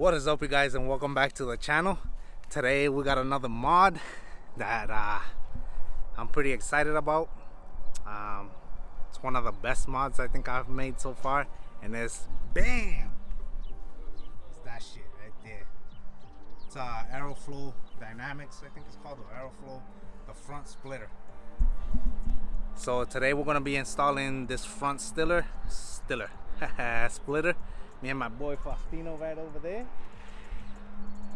what is up you guys and welcome back to the channel. Today we got another mod that uh, I'm pretty excited about. Um, it's one of the best mods I think I've made so far and it's BAM! It's that shit right there. It's uh, Aeroflow Dynamics I think it's called the Aeroflow the front splitter. So today we're gonna be installing this front stiller stiller splitter me and my boy Faustino right over there.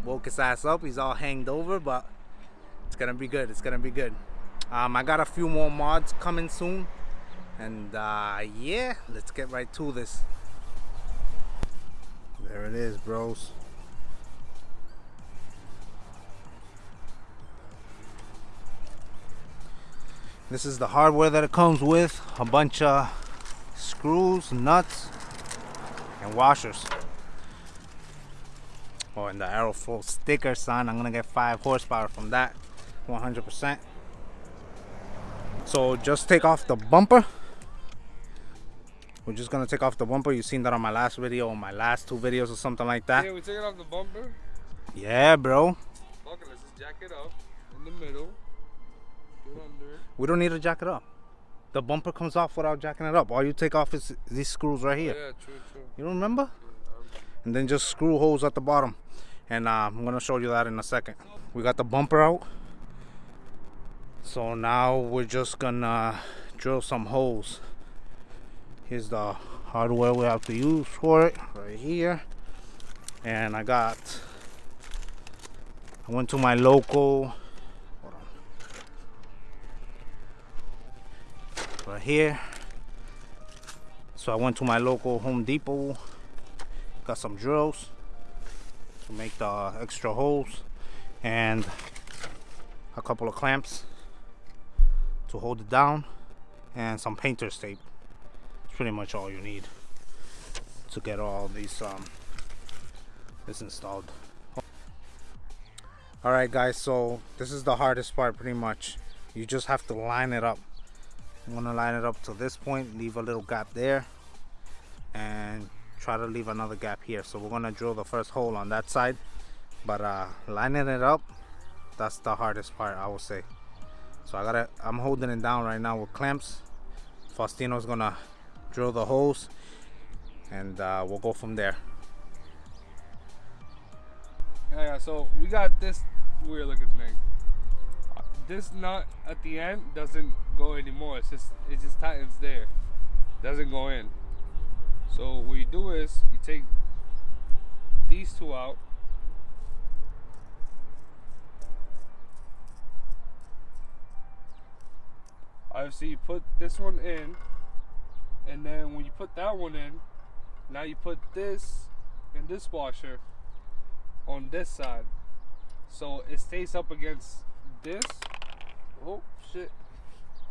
Woke his ass up. He's all hanged over, but it's gonna be good. It's gonna be good. Um, I got a few more mods coming soon. And uh, yeah, let's get right to this. There it is, bros. This is the hardware that it comes with. A bunch of screws, nuts, and washers. Oh, and the Aeroflow sticker, sign. I'm gonna get five horsepower from that, 100%. So just take off the bumper. We're just gonna take off the bumper. You've seen that on my last video, on my last two videos, or something like that. Yeah, we take it off the bumper. Yeah, bro. Okay, let's just jack it up in the middle. Get under. We don't need to jack it up. The bumper comes off without jacking it up. All you take off is these screws right here. Yeah, true, true. You don't remember? And then just screw holes at the bottom. And uh, I'm gonna show you that in a second. We got the bumper out. So now we're just gonna drill some holes. Here's the hardware we have to use for it right here. And I got, I went to my local, here. So I went to my local Home Depot, got some drills to make the extra holes and a couple of clamps to hold it down and some painter's tape. It's pretty much all you need to get all these um, this installed. Alright guys, so this is the hardest part pretty much. You just have to line it up. I'm gonna line it up to this point, leave a little gap there, and try to leave another gap here. So we're gonna drill the first hole on that side, but uh, lining it up, that's the hardest part, I would say. So I gotta, I'm holding it down right now with clamps. Faustino's gonna drill the holes, and uh, we'll go from there. Yeah, so we got this weird looking thing. This nut at the end doesn't go anymore. It's just it just tightens there. Doesn't go in. So what you do is you take these two out. Obviously you put this one in and then when you put that one in, now you put this and this washer on this side. So it stays up against this. Oh shit.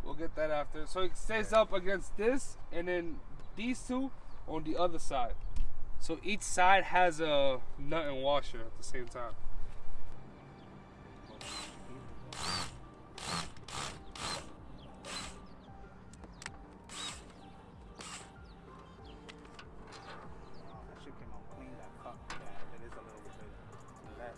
We'll get that after. So it stays up against this and then these two on the other side. So each side has a nut and washer at the same time. That shit came out clean, that cut. Yeah, it is a little bit less.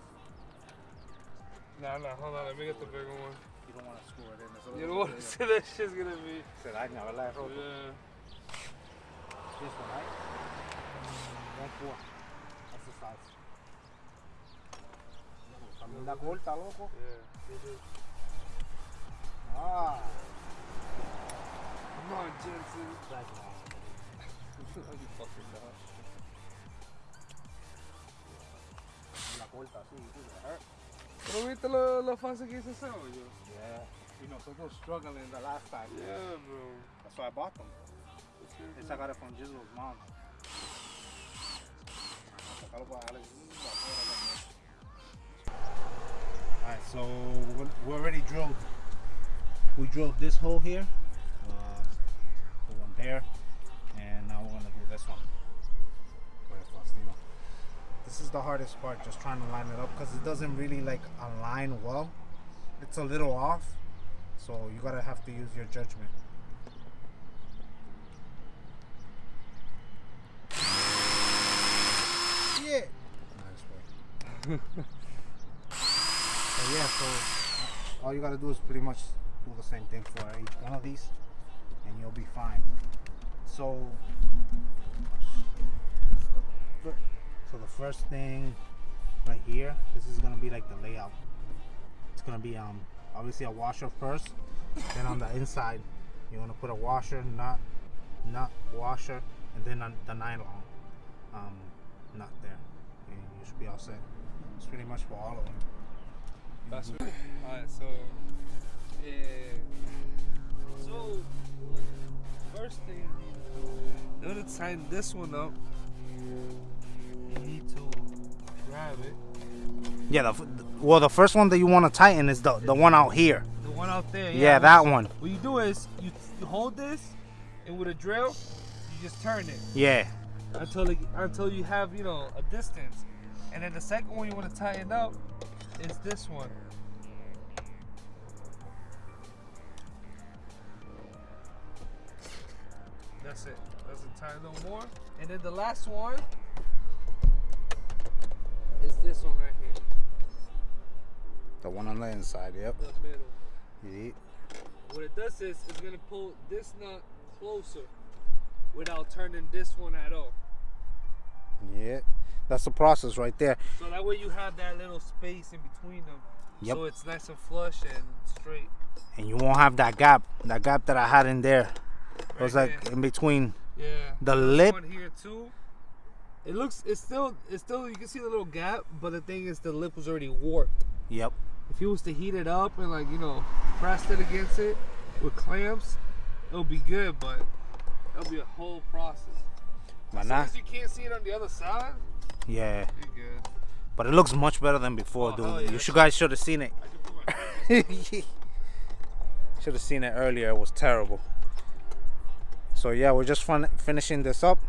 Nah, nah, hold on. Let me get the bigger one. Don't want to score it in. You know what bit see that shit's gonna be? Se daña, ¿verdad? Es roto. Yeah. This one, right? One four. That's the size. También da corta, loco. Yeah. Ah. Come on, Jensen. That's wrong. you fucking dog. La corta, sí, sí, it hurt. ¿Pero viste lo, lo fácil que eso yo? Yeah. You know, so those struggling the last time. Yeah, bro. That's why I bought them. Esa I got it from Jizzle's mom. Alright, so we- we already drilled. We drilled this hole here, uh, the one there, This is the hardest part, just trying to line it up because it doesn't really like align well. It's a little off, so you gotta have to use your judgment. Yeah. Nice, so yeah, so all you gotta do is pretty much do the same thing for each one of these, and you'll be fine. So, oh, so the first thing right here, this is gonna be like the layout. It's gonna be um obviously a washer first, then on the inside you're gonna put a washer, nut, nut, washer, and then on the nylon um, nut there, and you should be all set. It's pretty much for all of them. That's right. Alright, so yeah. So first thing, in order to tighten this one up, you need to grab it. Yeah, the, f- well, the first one that you want to tighten is the the one out here. The one out there. Yeah, that one. What you do is you, you hold this, and with a drill, you just turn it Yeah, until it, until you have you know a distance, and then the second one you want to tighten up is this one. That's it. Doesn't tighten no more. And then the last one this one right here, the one on the inside. Yep. the middle. Yeah. What it does is it's gonna pull this nut closer without turning this one at all. Yeah. That's the process right there. So that way you have that little space in between them. Yep. So it's nice and flush and straight. And you won't have that gap. That gap that I had in there. It was like there. in between. Yeah. The This lip- one here too. It looks it's still it's still you can see the little gap, but the thing is the lip was already warped. Yep. If you was to heat it up and like, you know, press it against it with clamps, it'll be good, but it'll be a whole process. But As long as you can't see it on the other side, Yeah. But it looks much better than before, Oh, dude. yeah. You should guys should have seen it. I can put my Should have seen it earlier. It was terrible. So yeah, we're just fin- finishing this up,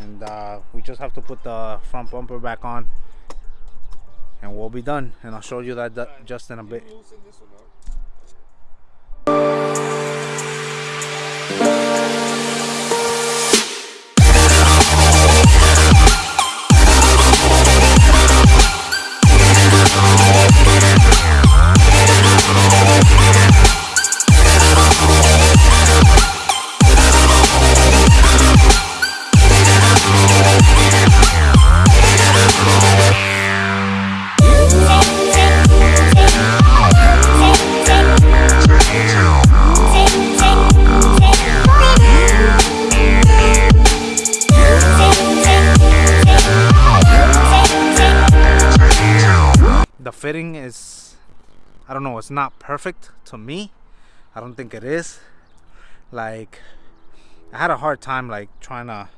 and uh, we just have to put the front bumper back on, and we'll be done. And I'll show you that du- just in a bit. Don't know, it's not perfect to me. I don't think it is. Like, I had a hard time like trying to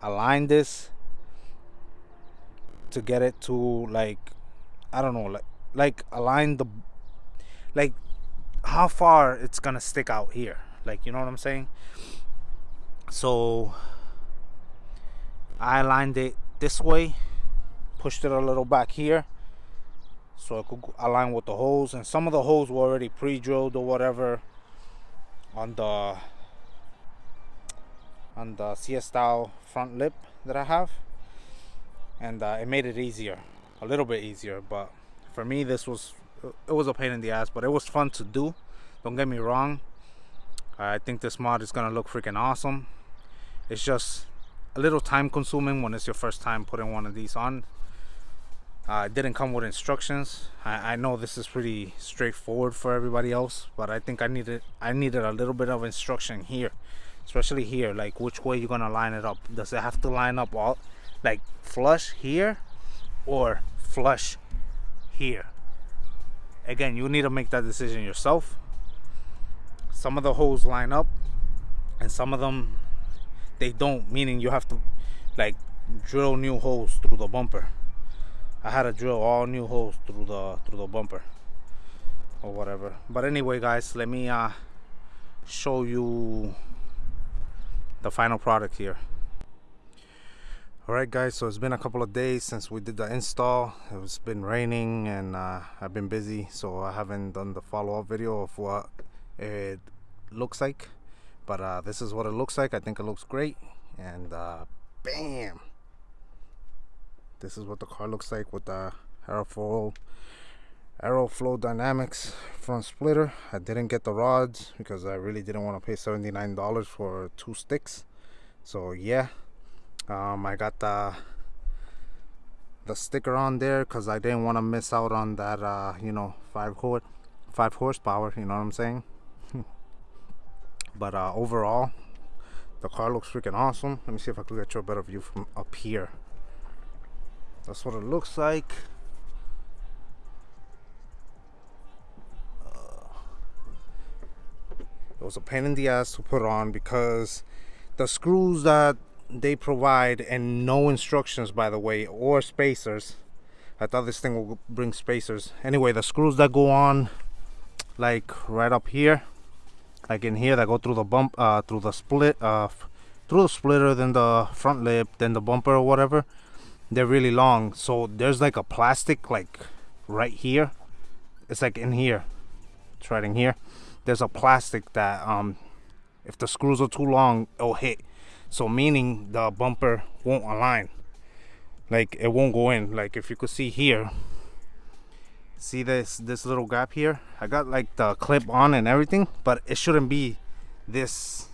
align this to get it to like, I don't know, like like align the like how far it's gonna stick out here. Like, you know what I'm saying? So I aligned it this way, pushed it a little back here so it could align with the holes and some of the holes were already pre-drilled or whatever on the on the CS style front lip that I have. And uh, it made it easier a little bit easier but for me this was it was a pain in the ass but it was fun to do. Don't get me wrong. I think this mod is gonna look freaking awesome. It's just a little time consuming when it's your first time putting one of these on uh, it didn't come with instructions. I, I know this is pretty straightforward for everybody else, but I think I needed I needed a little bit of instruction here, especially here. Like which way you're gonna line it up. Does it have to line up all like flush here, or flush here? Again, you need to make that decision yourself. Some of the holes line up, and some of them they don't. Meaning you have to like drill new holes through the bumper. I had to drill all new holes through the through the bumper or whatever. But anyway, guys, let me uh, show you the final product here. All right, guys. So it's been a couple of days since we did the install. It's been raining and uh, I've been busy, so I haven't done the follow-up video of what it looks like. But uh, this is what it looks like. I think it looks great. And uh, bam this is what the car looks like with the Aeroflow Aeroflow Dynamics front splitter. I didn't get the rods because I really didn't want to pay $79 for two sticks. So yeah, um, I got the the sticker on there because I didn't want to miss out on that uh, you know five horse five horsepower you know what I'm saying but uh, overall the car looks freaking awesome let me see if I can get you a better view from up here that's what it looks like. Uh, it was a pain in the ass to put on because the screws that they provide and no instructions by the way or spacers. I thought this thing will bring spacers. Anyway the screws that go on like right up here like in here that go through the bump uh, through the split uh, through the splitter then the front lip then the bumper or whatever they're really long. So there's like a plastic like right here. It's like in here. It's right in here. There's a plastic that um if the screws are too long it'll hit. So meaning the bumper won't align. Like it won't go in. Like if you could see here see this this little gap here? I got like the clip on and everything but it shouldn't be this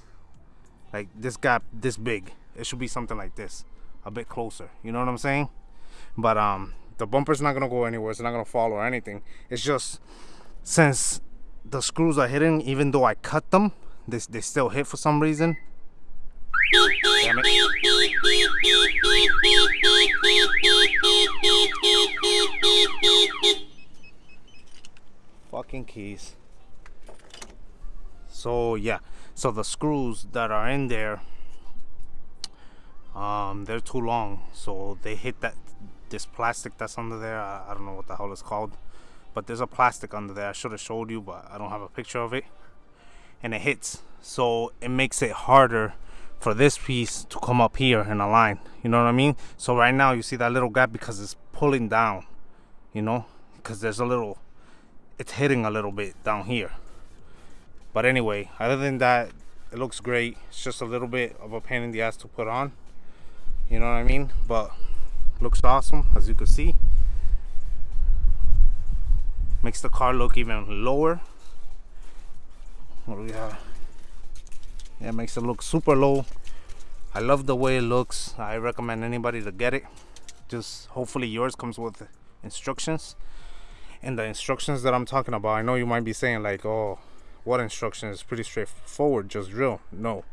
like this gap this big. It should be something like this a bit closer. You know what I'm saying? But um the bumper's not gonna go anywhere. It's not gonna fall or anything. It's just since the screws are hidden even though I cut them they, they still hit for some reason. Damn it. Fucking keys. So yeah, so the screws that are in there, um, they're too long, so they hit that this plastic that's under there. I, I don't know what the hell it's called, but there's a plastic under there. I should have showed you, but I don't have a picture of it, and it hits, so it makes it harder for this piece to come up here and align you know what I mean? So right now you see that little gap because it's pulling down you know? Because there's a little it's hitting a little bit down here. But anyway other than that it looks great. It's just a little bit of a pain in the ass to put on you know what I mean? But looks awesome as you can see. Makes the car look even lower. What do we have? Yeah, it makes it look super low. I love the way it looks. I recommend anybody to get it. Just hopefully yours comes with instructions. And the instructions that i'm talking about i know you might be saying like oh what instructions pretty straightforward just drill. No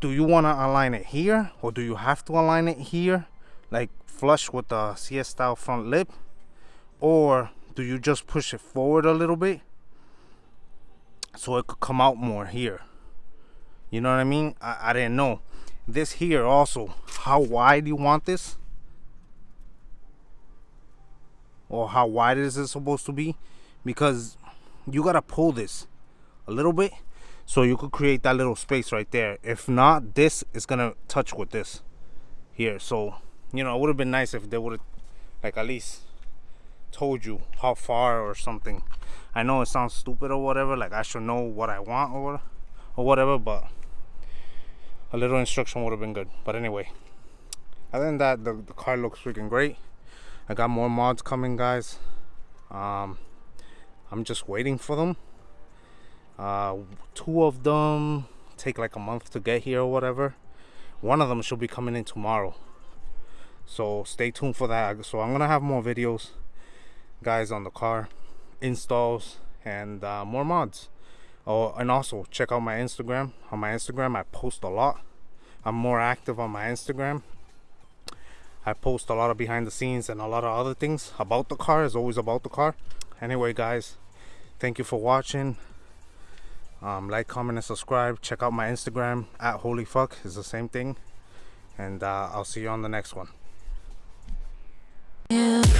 do you want to align it here or do you have to align it here? Like flush with the cs style front lip? Or do you just push it forward a little bit so it could come out more here? You know what I mean? I, I didn't know. This here also how wide do you want this? Or how wide is it supposed to be? Because you gotta pull this a little bit so you could create that little space right there. If not this is gonna touch with this here. So you know it would have been nice if they would have like at least told you how far or something. I know it sounds stupid or whatever like I should know what I want or or whatever but a little instruction would have been good. But anyway other than that the, the car looks freaking great. I got more mods coming guys. Um i'm just waiting for them uh two of them take like a month to get here or whatever. One of them should be coming in tomorrow. So stay tuned for that. So i'm gonna have more videos guys on the car installs and uh, more mods. Oh and also check out my instagram. On my instagram i post a lot. I'm more active on my instagram. I post a lot of behind the scenes and a lot of other things about the car. Is always about the car. Anyway guys thank you for watching um, like comment and subscribe. Check out my instagram at holy fuck is the same thing. And uh, i'll see you on the next one. Yeah.